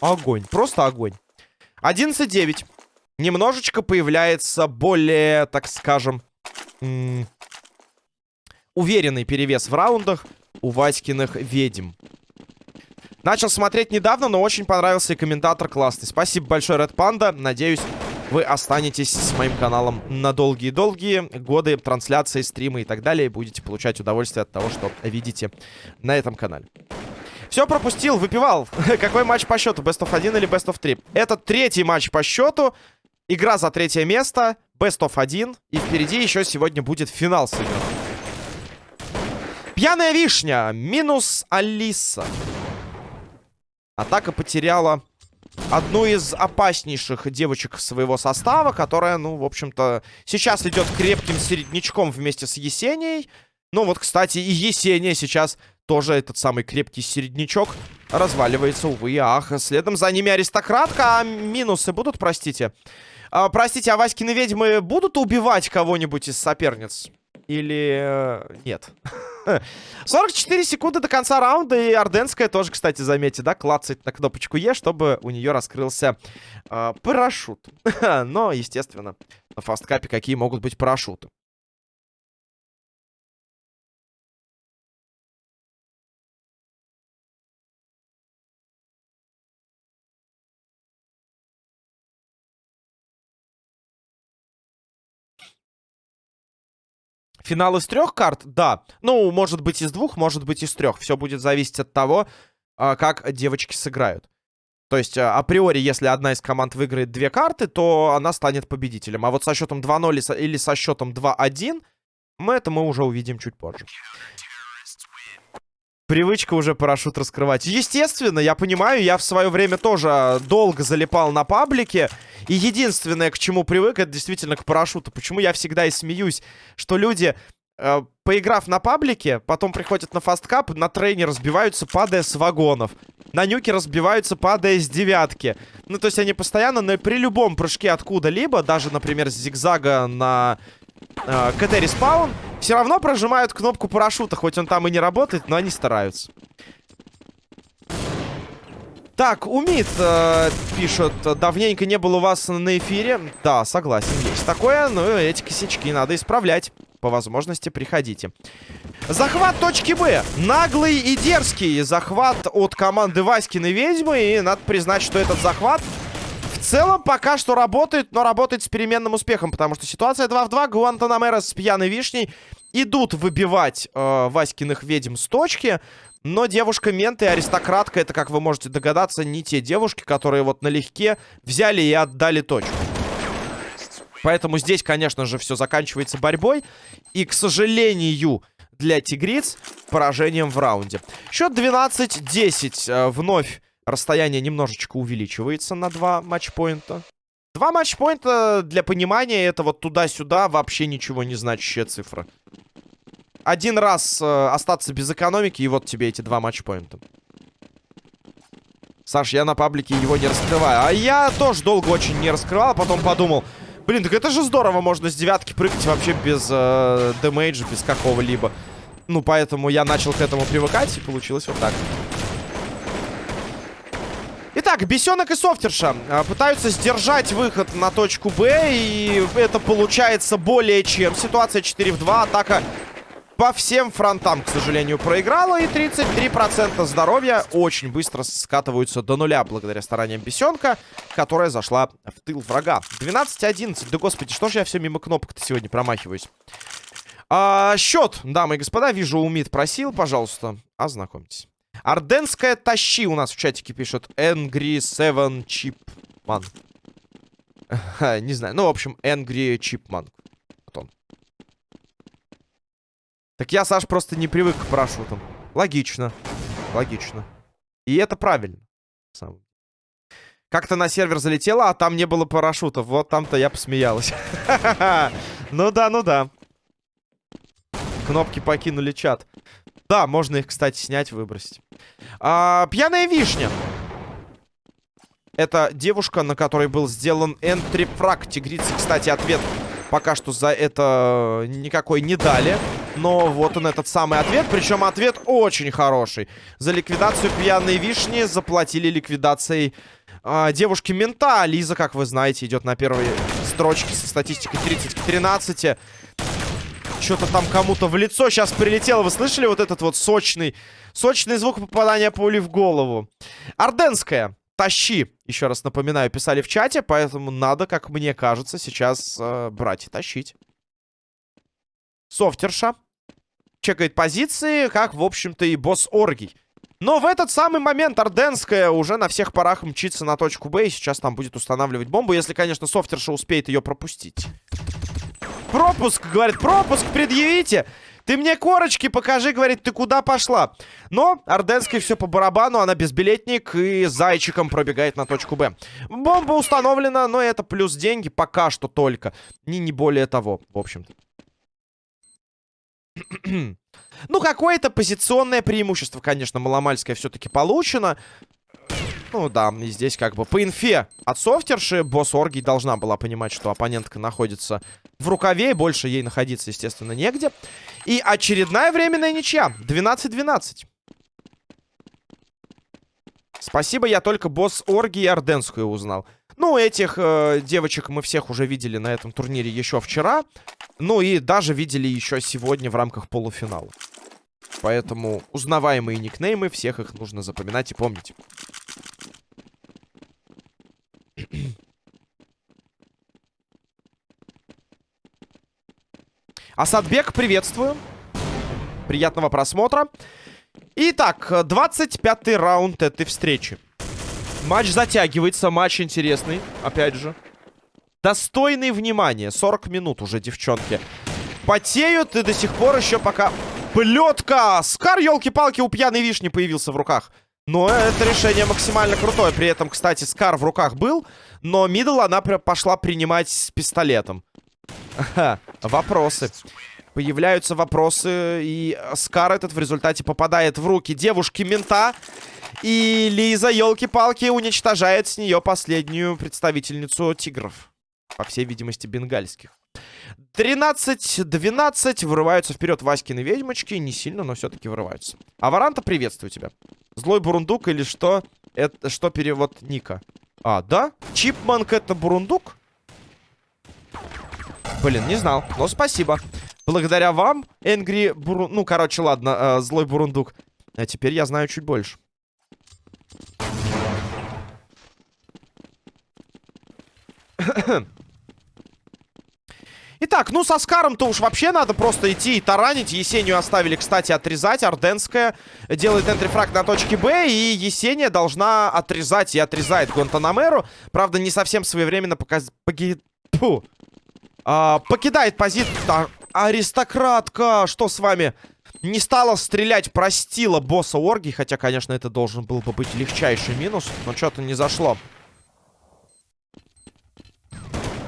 Огонь. Просто огонь. 11-9 немножечко появляется более, так скажем, уверенный перевес в раундах у Васькиных ведьм. Начал смотреть недавно, но очень понравился и комментатор классный. Спасибо большое, Red Panda. Надеюсь, вы останетесь с моим каналом на долгие-долгие годы трансляции, стримы и так далее. И будете получать удовольствие от того, что видите на этом канале. Все пропустил, выпивал. Какой матч по счету? Best of 1 или Best of 3? Это третий матч по счету. Игра за третье место. Best of 1. И впереди еще сегодня будет финал сыгран. Пьяная вишня. Минус Алиса. Атака потеряла одну из опаснейших девочек своего состава, которая, ну, в общем-то, сейчас идет крепким середнячком вместе с Есенией. Ну, вот, кстати, и Есения сейчас тоже этот самый крепкий середнячок разваливается, увы ах. Следом за ними аристократка, а минусы будут, простите? А, простите, а Васькины ведьмы будут убивать кого-нибудь из соперниц? Или э, нет? 44 секунды до конца раунда. И Орденская тоже, кстати, заметьте, да, клацает на кнопочку Е, чтобы у нее раскрылся э, парашют. Но, естественно, на фасткапе какие могут быть парашюты. Финал из трех карт? Да. Ну, может быть из двух, может быть из трех. Все будет зависеть от того, а, как девочки сыграют. То есть, а, априори, если одна из команд выиграет две карты, то она станет победителем. А вот со счетом 2-0 или со счетом 2-1, мы это мы уже увидим чуть позже. Привычка уже парашют раскрывать. Естественно, я понимаю, я в свое время тоже долго залипал на паблике. И единственное, к чему привык, это действительно к парашюту. Почему я всегда и смеюсь, что люди, э, поиграв на паблике, потом приходят на Fastcup, на Train е разбиваются, падая с вагонов. На Nuke е разбиваются, падая с девятки. Ну, то есть они постоянно, но при любом прыжке откуда-либо, даже, например, с зигзага на э, КТ respawn, все равно прожимают кнопку парашюта, хоть он там и не работает, но они стараются. Так, Умит э, пишет, давненько не было у вас на эфире. Да, согласен, есть такое, но эти косячки надо исправлять. По возможности приходите. Захват точки Б. Наглый и дерзкий захват от команды Васькины ведьмы. И надо признать, что этот захват целом пока что работает, но работает с переменным успехом, потому что ситуация 2 в 2. Гуантанамера с пьяной вишней идут выбивать э, Васькиных ведьм с точки. Но девушка-мент и аристократка, это, как вы можете догадаться, не те девушки, которые вот налегке взяли и отдали точку. Поэтому здесь, конечно же, все заканчивается борьбой. И, к сожалению, для тигриц поражением в раунде. Счет 12-10. Э, вновь расстояние немножечко увеличивается на 2 матчпоинта. Два матчпоинта, для понимания, это вот туда-сюда вообще ничего не значащая цифра. Один раз э, остаться без экономики, и вот тебе эти два матчпоинта. Саш, я на паблике его не раскрываю. А я тоже долго очень не раскрывал, а потом подумал... Блин, так это же здорово, можно с девятки прыгать вообще без э, дэмэджа, без какого-либо. Ну, поэтому я начал к этому привыкать, и получилось вот так. Итак, Бесенок и Софтерша э, пытаются сдержать выход на точку Б, и это получается более чем. Ситуация 4 в 2, атака по всем фронтам, к сожалению, проиграла. И 33% здоровья очень быстро скатываются до нуля благодаря стараниям Бесенка, которая зашла в тыл врага. 12-11. Да господи, что же я все мимо кнопок-то сегодня промахиваюсь? А, счет, дамы и господа, вижу, Умид просил, пожалуйста, ознакомьтесь. Орденская тащи у нас в чатике пишет. Angry Seven Chipman. Не знаю, ну, в общем, Angry Chipman. Так я, Саш, просто не привык к парашютам. Логично. Логично. И это правильно. Как-то на сервер залетела, а там не было парашютов. Вот там-то я посмеялась. Ну да, ну да. Кнопки покинули чат. Да, можно их, кстати, снять, выбросить. А, пьяная вишня. Это девушка, на которой был сделан энтрифраг. Тигрицы, кстати, ответ пока что за это никакой не дали. Но вот он этот самый ответ. Причем ответ очень хороший. За ликвидацию пьяной вишни заплатили ликвидацией э, девушки мента. Лиза, как вы знаете, идет на первой строчке со статистикой 30 к 13. Что-то там кому-то в лицо сейчас прилетело. Вы слышали вот этот вот сочный, сочный звук попадания пули в голову? Орденская. Тащи, еще раз напоминаю, писали в чате, поэтому надо, как мне кажется, сейчас э, брать и тащить. Софтерша чекает позиции, как, в общем-то, и босс Оргий. Но в этот самый момент Орденская уже на всех парах мчится на точку Б, и сейчас там будет устанавливать бомбу, если, конечно, Софтерша успеет ее пропустить. Пропуск, говорит, пропуск предъявите! Ты мне корочки покажи, говорит, ты куда пошла? Но Орденской все по барабану, она безбилетник и зайчиком пробегает на точку Б. Бомба установлена, но это плюс деньги пока что только. Не, не более того, в общем-то. ну, какое-то позиционное преимущество, конечно, маломальское все-таки получено. Ну да, и здесь как бы по инфе от софтерши босс Орги должна была понимать, что оппонентка находится в рукаве, больше ей находиться, естественно, негде. И очередная временная ничья. 12-12. Спасибо, я только босс Орги и Орденскую узнал. Ну, этих э, девочек мы всех уже видели на этом турнире еще вчера. Ну и даже видели еще сегодня в рамках полуфинала. Поэтому узнаваемые никнеймы, всех их нужно запоминать и помнить. Асадбек, приветствую. Приятного просмотра. Итак, 25-й раунд этой встречи. Матч затягивается, матч интересный, опять же. Достойный внимания. 40 минут уже, девчонки. Потеют и до сих пор еще пока... Плетка! Скар, елки-палки, у пьяной вишни появился в руках. Но это решение максимально крутое. При этом, кстати, Скар в руках был, но мидл она пошла принимать с пистолетом. Вопросы. Появляются вопросы, и Скар этот в результате попадает в руки девушки-мента. И Лиза, елки-палки, уничтожает с нее последнюю представительницу тигров. По всей видимости, бенгальских. 13-12 вырываются вперед Васькины ведьмочки. Не сильно, но все-таки вырываются. Аваранта, приветствую тебя. Злой бурундук или что? Это что перевод Ника? А, да? Чипманк это бурундук? Блин, не знал. Но спасибо. Благодаря вам, Энгри Бурун... Ну, короче, ладно, э, злой бурундук. А теперь я знаю чуть больше. Итак, ну со Скаром-то уж вообще надо просто идти и таранить. Есению оставили, кстати, отрезать. Орденская делает энтрифраг на точке Б. И Есения должна отрезать и отрезает Гуантанамеру. Правда, не совсем своевременно показ... Поги... А, покидает позицию. Аристократка, что с вами? Не стала стрелять, простила босса Орги. Хотя, конечно, это должен был бы быть легчайший минус. Но что-то не зашло.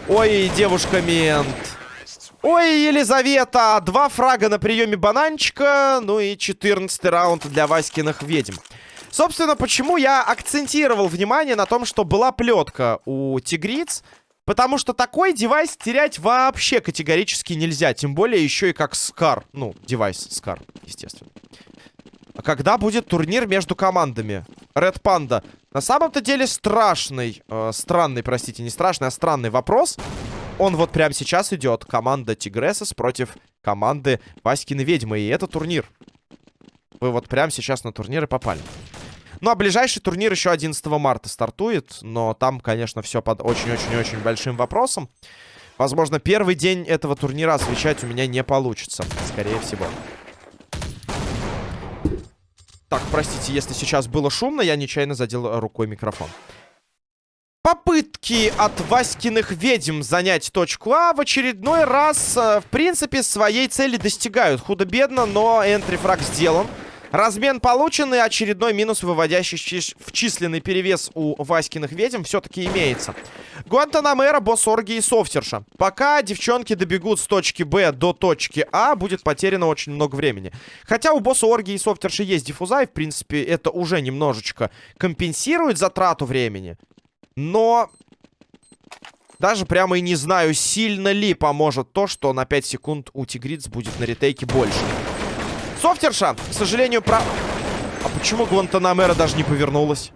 Ой, девушка-мент. Ой, Елизавета, два фрага на приеме бананчика, ну и 14 раунд для Васькиных ведьм. Собственно, почему я акцентировал внимание на том, что была плетка у тигриц, потому что такой девайс терять вообще категорически нельзя, тем более еще и как Скар, ну, девайс Скар, естественно. Когда будет турнир между командами? Red Panda. На самом-то деле страшный, э, странный, простите, не страшный, а странный вопрос он вот прямо сейчас идет. Команда Тигресас против команды Васькины Ведьмы. И это турнир. Вы вот прямо сейчас на турниры попали. Ну, а ближайший турнир еще 11 марта стартует. Но там, конечно, все под очень-очень-очень большим вопросом. Возможно, первый день этого турнира освещать у меня не получится. Скорее всего. Так, простите, если сейчас было шумно, я нечаянно задел рукой микрофон. Попытки от Васькиных ведьм занять точку А в очередной раз, э, в принципе, своей цели достигают. Худо-бедно, но энтрифраг сделан. Размен получен, и очередной минус, выводящий в численный перевес у Васькиных ведьм, все-таки имеется. Гуантанамера, босс Орги и Софтерша. Пока девчонки добегут с точки Б до точки А, будет потеряно очень много времени. Хотя у босса Орги и Софтерши есть диффуза, в принципе, это уже немножечко компенсирует затрату времени. Но... Даже прямо и не знаю, сильно ли поможет то, что на 5 секунд у Тигриц будет на ретейке больше. Софтерша, к сожалению, про... А почему Гуантанамера даже не повернулась?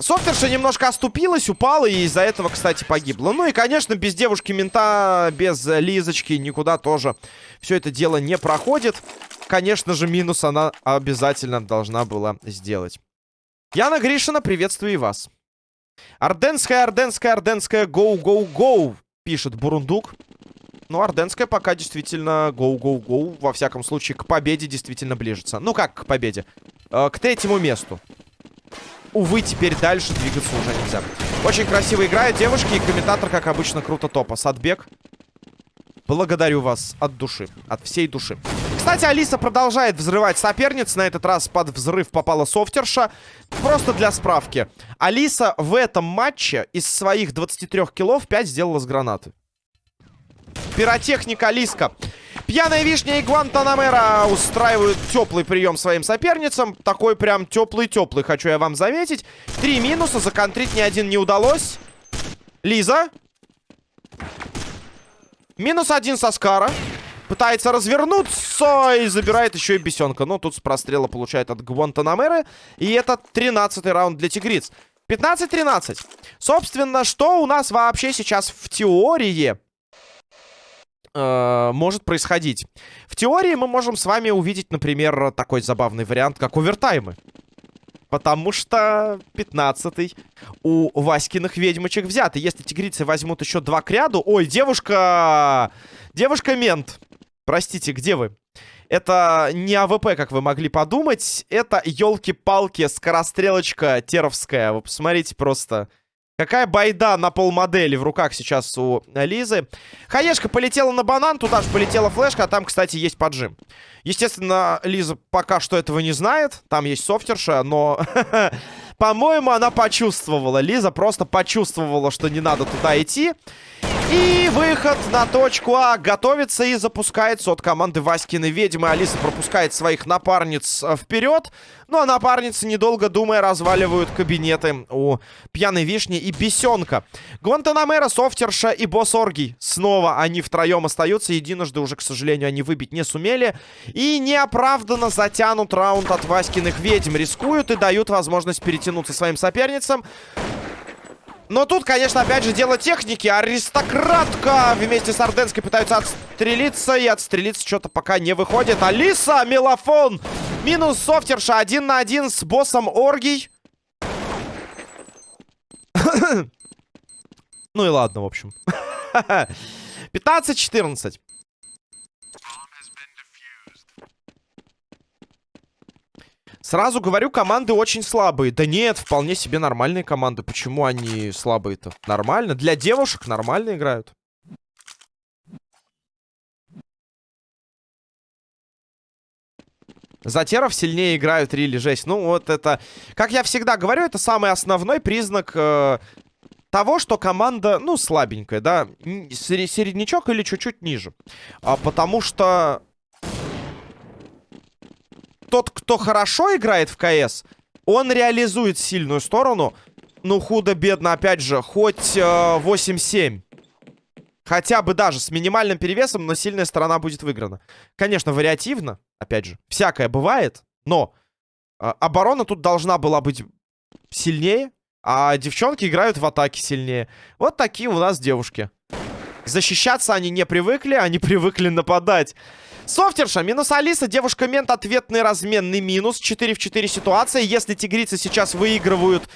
Софтерша немножко оступилась, упала и из-за этого, кстати, погибла. Ну и, конечно, без девушки-мента, без Лизочки никуда тоже все это дело не проходит. Конечно же, минус она обязательно должна была сделать. Яна Гришина, приветствую и вас. Орденская, Орденская, Орденская, гоу, гоу, гоу, пишет Бурундук. Ну, Орденская пока действительно гоу, гоу, гоу. Во всяком случае, к победе действительно ближется. Ну, как к победе? Э, к третьему месту. Увы, теперь дальше двигаться уже нельзя. Очень красиво играют девушки, и комментатор, как обычно, круто топа. Садбек. Благодарю вас от души, от всей души. Кстати, Алиса продолжает взрывать соперниц. На этот раз под взрыв попала софтерша. Просто для справки. Алиса в этом матче из своих 23 киллов 5 сделала с гранаты. Пиротехника Алиска. Пьяная вишня и Гуантанамера устраивают теплый прием своим соперницам. Такой прям теплый-теплый, хочу я вам заметить. Три минуса, законтрить ни один не удалось. Лиза. Минус один со Скара. Пытается развернуться и забирает еще и бесенка. Но тут с прострела получает от Гвантанамеры. И это 13 раунд для тигриц. 15-13. Собственно, что у нас вообще сейчас в теории э, может происходить? В теории мы можем с вами увидеть, например, такой забавный вариант, как овертаймы. Потому что 15-й у Васькиных ведьмочек взят. И если тигрицы возьмут еще два к ряду... Ой, девушка... Девушка-мент. Простите, где вы? Это не AWP, как вы могли подумать. Это, елки-палки, скорострелочка теровская. Вы посмотрите просто. Какая байда на полмодели в руках сейчас у Лизы. Хаешка полетела на банан, туда же полетела флешка, а там, кстати, есть поджим. Естественно, Лиза пока что этого не знает. Там есть софтерша, но... По-моему, она почувствовала. Лиза просто почувствовала, что не надо туда идти. И выход на точку А готовится и запускается от команды Васькины ведьмы. Алиса пропускает своих напарниц э, вперед. Ну а напарницы, недолго думая, разваливают кабинеты у Пьяной Вишни и Бесенка. Гуантанамера, Софтерша и Босс Оргий. Снова они втроем остаются. Единожды уже, к сожалению, они выбить не сумели. И неоправданно затянут раунд от Васькиных ведьм. Рискуют и дают возможность перетянуться своим соперницам. Но тут, конечно, опять же, дело техники. Аристократка вместе с Орденской пытаются отстрелиться. И отстрелиться что-то пока не выходит. Алиса, Мелофон. Минус софтерша. Один на один с боссом Оргий. Ну и ладно, в общем. 15-14. Сразу говорю, команды очень слабые. Да нет, вполне себе нормальные команды. Почему они слабые-то? Нормально. Для девушек нормально играют. Затеров сильнее играют, Рили, жесть. Ну, вот это... Как я всегда говорю, это самый основной признак э, того, что команда, ну, слабенькая, да. Середнячок или чуть-чуть ниже. А, потому что тот, кто хорошо играет в КС, он реализует сильную сторону. Ну, худо-бедно, опять же, хоть э, 8-7. Хотя бы даже с минимальным перевесом, но сильная сторона будет выиграна. Конечно, вариативно, опять же. Всякое бывает, но э, оборона тут должна была быть сильнее, а девчонки играют в атаке сильнее. Вот такие у нас девушки. Защищаться они не привыкли, они привыкли нападать. Софтерша, минус Алиса, девушка-мент, ответный разменный минус. 4 в 4 ситуация. Если тигрицы сейчас выигрывают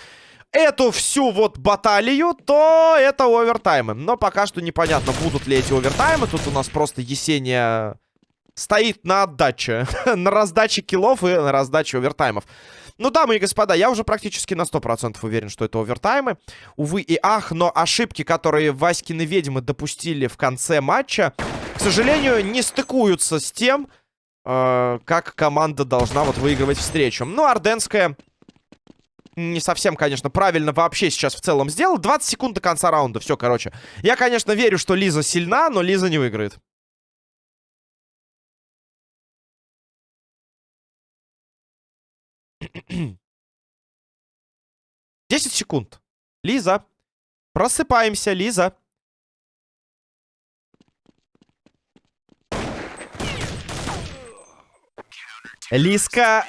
эту всю вот баталию, то это овертаймы. Но пока что непонятно, будут ли эти овертаймы. Тут у нас просто Есения стоит на отдаче. на раздаче киллов и на раздаче овертаймов. Ну, дамы и господа, я уже практически на 100% уверен, что это овертаймы. Увы и ах, но ошибки, которые Васькины ведьмы допустили в конце матча, к сожалению, не стыкуются с тем, э, как команда должна вот выигрывать встречу. Ну, Орденская не совсем, конечно, правильно вообще сейчас в целом сделал. 20 секунд до конца раунда. Все, короче. Я, конечно, верю, что Лиза сильна, но Лиза не выиграет. 10 секунд. Лиза. Просыпаемся, Лиза. Лиска...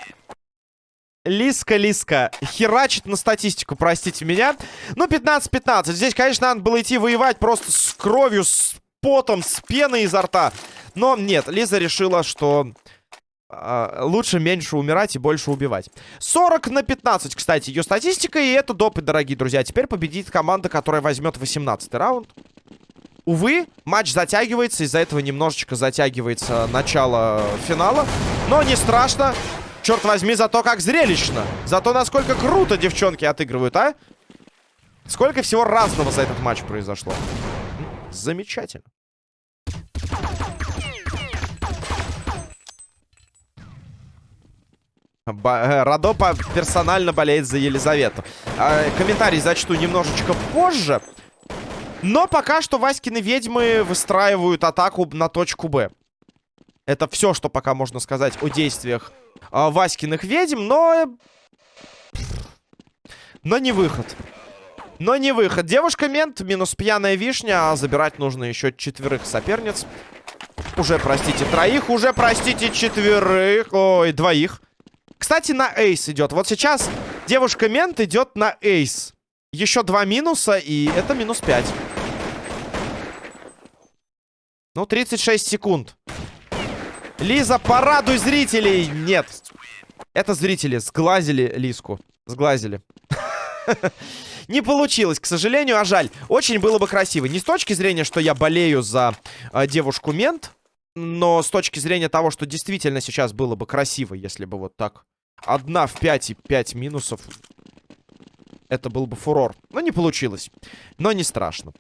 Лиска, Лиска. Херачит на статистику, простите меня. Ну, 15-15. Здесь, конечно, надо было идти воевать просто с кровью, с потом, с пеной изо рта. Но нет, Лиза решила, что Uh, лучше меньше умирать и больше убивать. 40 на 15, кстати, ее статистика. И это допы, дорогие друзья. Теперь победит команда, которая возьмет 18 раунд. Увы, матч затягивается. Из-за этого немножечко затягивается начало финала. Но не страшно. Черт возьми, зато как зрелищно. Зато насколько круто девчонки отыгрывают, а? Сколько всего разного за этот матч произошло. Замечательно. Э, Радо персонально болеет за Елизавету. А, комментарий зачту немножечко позже. Но пока что Васькины ведьмы выстраивают атаку на точку Б. Это все, что пока можно сказать о действиях а, Васькиных ведьм, но... Но не выход. Но не выход. Девушка-мент, минус пьяная вишня, а забирать нужно еще четверых соперниц. Уже, простите, троих, уже, простите, четверых. Ой, двоих. Кстати, на эйс идет. Вот сейчас девушка-мент идет на эйс. Еще два минуса, и это минус 5. Ну, 36 секунд. Лиза, порадуй зрителей! Нет. Это зрители сглазили Лиску. Сглазили. Не получилось, к сожалению, а жаль. Очень было бы красиво. Не с точки зрения, что я болею за э, девушку-мент, но с точки зрения того, что действительно сейчас было бы красиво, если бы вот так. Одна в 5 и 5 минусов. Это был бы фурор. Но не получилось. Но не страшно.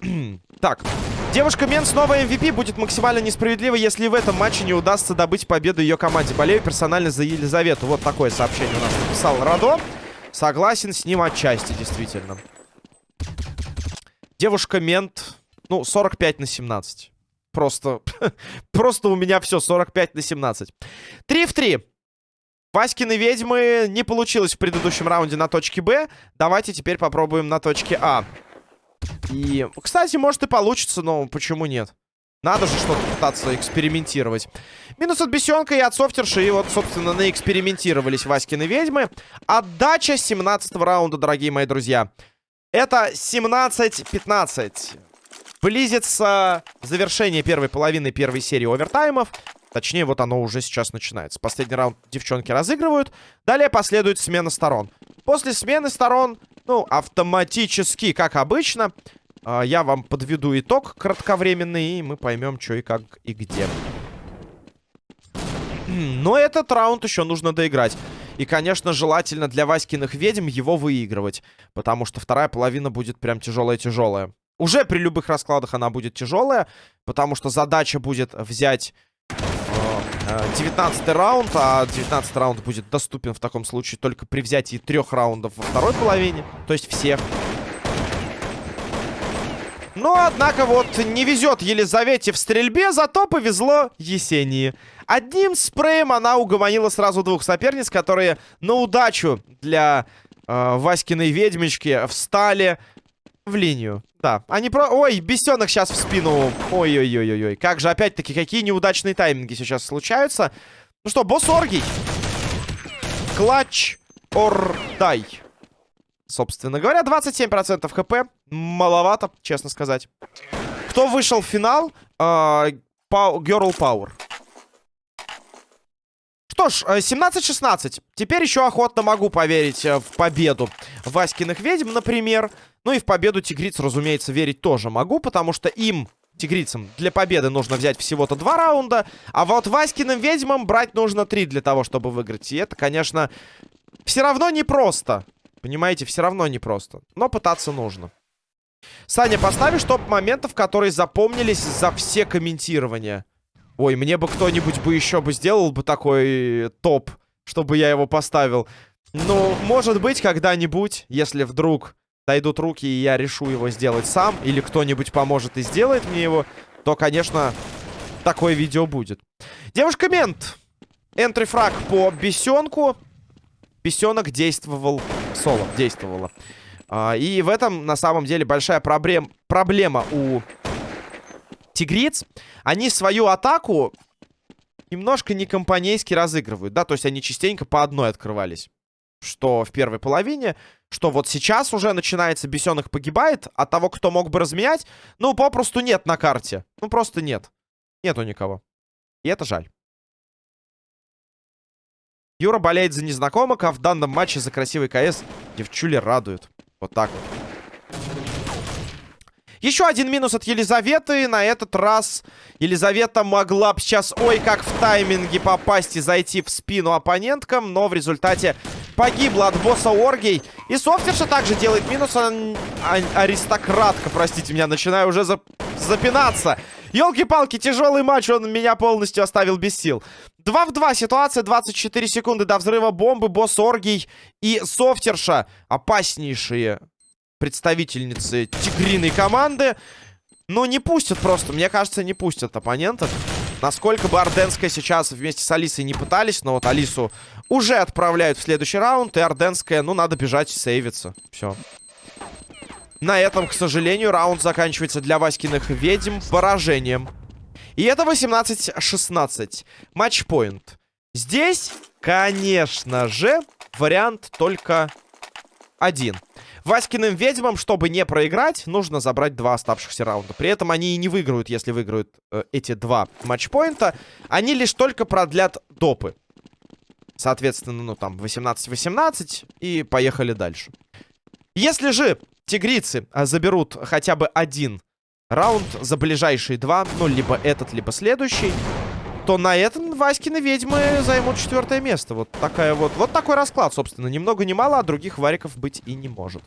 так, девушка Мен снова MVP будет максимально несправедливо, если в этом матче не удастся добыть победу ее команде. Болею персонально за Елизавету. Вот такое сообщение у нас написал Радо. Согласен с ним отчасти, действительно. Девушка Мент, ну, 45 на 17. Просто, просто у меня все, 45 на 17. 3 в 3. Васькины ведьмы не получилось в предыдущем раунде на точке Б. Давайте теперь попробуем на точке А. И, кстати, может и получится, но почему нет? Надо же что-то пытаться экспериментировать. Минус от бесенка и от софтерши. И вот, собственно, наэкспериментировались Васькины ведьмы. Отдача 17 раунда, дорогие мои друзья. Это 17-15. Близится завершение первой половины первой серии овертаймов. Точнее, вот оно уже сейчас начинается. Последний раунд девчонки разыгрывают. Далее последует смена сторон. После смены сторон, ну, автоматически, как обычно, э, я вам подведу итог кратковременный, и мы поймем, что и как и где. Но этот раунд еще нужно доиграть. И, конечно, желательно для Васькиных ведьм его выигрывать. Потому что вторая половина будет прям тяжелая-тяжелая. Уже при любых раскладах она будет тяжелая. Потому что задача будет взять 19 э, раунд, а 19 раунд будет доступен в таком случае только при взятии трех раундов во второй половине. То есть всех. Но, однако, вот не везет Елизавете в стрельбе, зато повезло Есении. Одним спреем она угомонила сразу двух соперниц, которые на удачу для э, Васькиной ведьмочки встали в линию. Да, они про... Ой, бесенок сейчас в спину. Ой-ой-ой-ой. Как же, опять-таки, какие неудачные тайминги сейчас случаются. Ну что, босс Оргий. Клатч or дай. Собственно говоря, 27% хп. Маловато, честно сказать. Кто вышел в финал? Uh, Girl Power. Что ж, 17-16. Э, Теперь еще охотно могу поверить э, в победу Васькиных ведьм, например. Ну и в победу тигриц, разумеется, верить тоже могу, потому что им, тигрицам, для победы нужно взять всего-то два раунда. А вот Васькиным ведьмам брать нужно три для того, чтобы выиграть. И это, конечно, все равно непросто. Понимаете, все равно непросто. Но пытаться нужно. Саня, поставишь топ моментов, которые запомнились за все комментирования. Ой, мне бы кто-нибудь бы еще бы сделал бы такой топ, чтобы я его поставил. Ну, может быть, когда-нибудь, если вдруг дойдут руки, и я решу его сделать сам, или кто-нибудь поможет и сделает мне его, то, конечно, такое видео будет. Девушка Мент. Энтри-фраг по бесенку. Бесенок действовал соло, действовала. А, и в этом, на самом деле, большая проблем, проблема у тигриц, они свою атаку немножко не компанейски разыгрывают, да, то есть они частенько по одной открывались. Что в первой половине, что вот сейчас уже начинается, бесенок погибает, а того, кто мог бы разменять, ну, попросту нет на карте. Ну, просто нет. Нету никого. И это жаль. Юра болеет за незнакомок, а в данном матче за красивый КС девчули радуют. Вот так вот. Еще один минус от Елизаветы. На этот раз Елизавета могла бы сейчас, ой, как в тайминге попасть и зайти в спину оппоненткам. Но в результате погибла от босса Оргей. И Софтерша также делает минус. А, а, аристократка, простите меня, начинаю уже за, запинаться. Елки-палки, тяжелый матч, он меня полностью оставил без сил. 2 в 2 ситуация, 24 секунды до взрыва бомбы, босс Оргий и Софтерша. Опаснейшие представительницы тигриной команды. Ну, не пустят просто. Мне кажется, не пустят оппонентов. Насколько бы Орденская сейчас вместе с Алисой не пытались, но вот Алису уже отправляют в следующий раунд, и Орденская, ну, надо бежать сейвиться. Все. На этом, к сожалению, раунд заканчивается для Васькиных ведьм поражением. И это 18-16. Матчпоинт. Здесь, конечно же, вариант только один. Васькиным ведьмам, чтобы не проиграть, нужно забрать два оставшихся раунда. При этом они и не выиграют, если выиграют э, эти два матчпоинта. Они лишь только продлят допы. Соответственно, ну там 18-18 и поехали дальше. Если же тигрицы а, заберут хотя бы один раунд за ближайшие два, ну либо этот, либо следующий, то на этом Васькины ведьмы займут четвертое место. Вот такая вот. Вот такой расклад, собственно. Ни много ни мало, а других вариков быть и не может.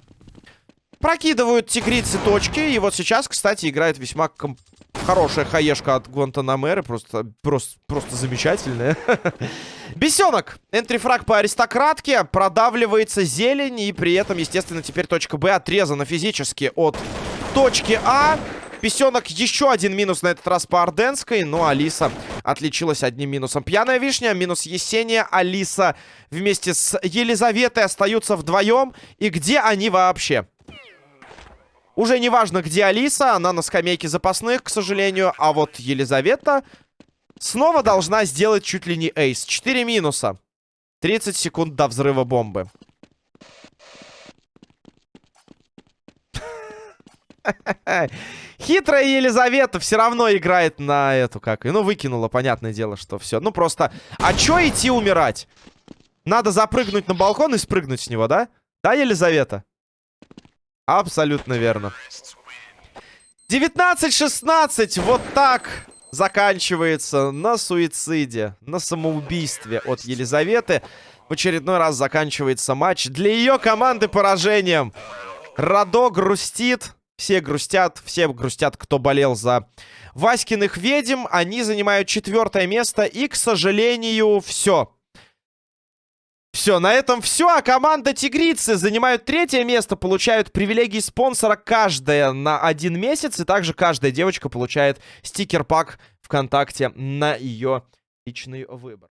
Прокидывают тигрицы точки. И вот сейчас, кстати, играет весьма комп... хорошая хаешка от Гуантанамеры. Просто, просто, просто замечательная. Бесенок. Энтрифраг по аристократке. Продавливается зелень. И при этом, естественно, теперь точка Б отрезана физически от точки А. Песенок еще один минус на этот раз по Орденской. Но Алиса отличилась одним минусом. Пьяная вишня, минус Есения. Алиса вместе с Елизаветой остаются вдвоем. И где они вообще? Уже не важно, где Алиса. Она на скамейке запасных, к сожалению. А вот Елизавета снова должна сделать чуть ли не эйс. Четыре минуса. 30 секунд до взрыва бомбы. Хитрая Елизавета все равно играет на эту, как... Ну, выкинула, понятное дело, что все. Ну, просто... А чё идти умирать? Надо запрыгнуть на балкон и спрыгнуть с него, да? Да, Елизавета? Абсолютно верно. 19-16. Вот так заканчивается на суициде, на самоубийстве от Елизаветы. В очередной раз заканчивается матч для ее команды поражением. Радо грустит. Все грустят, все грустят, кто болел за Васькиных ведьм. Они занимают четвертое место. И, к сожалению, все. Все, на этом все. А команда Тигрицы занимают третье место, получают привилегии спонсора каждая на один месяц. И также каждая девочка получает стикер-пак ВКонтакте на ее личный выбор.